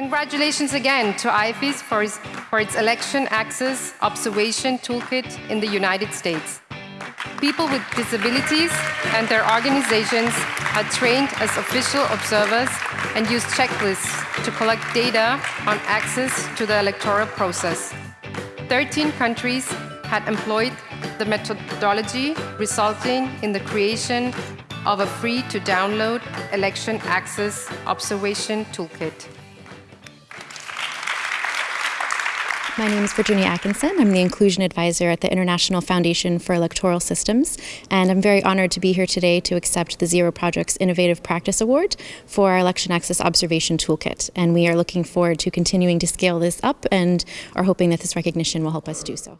Congratulations again to IFES for, for its election access observation toolkit in the United States. People with disabilities and their organizations are trained as official observers and use checklists to collect data on access to the electoral process. 13 countries had employed the methodology, resulting in the creation of a free-to-download election access observation toolkit. My name is Virginia Atkinson. I'm the Inclusion Advisor at the International Foundation for Electoral Systems, and I'm very honored to be here today to accept the Zero Project's Innovative Practice Award for our Election Access Observation Toolkit. And we are looking forward to continuing to scale this up and are hoping that this recognition will help us do so.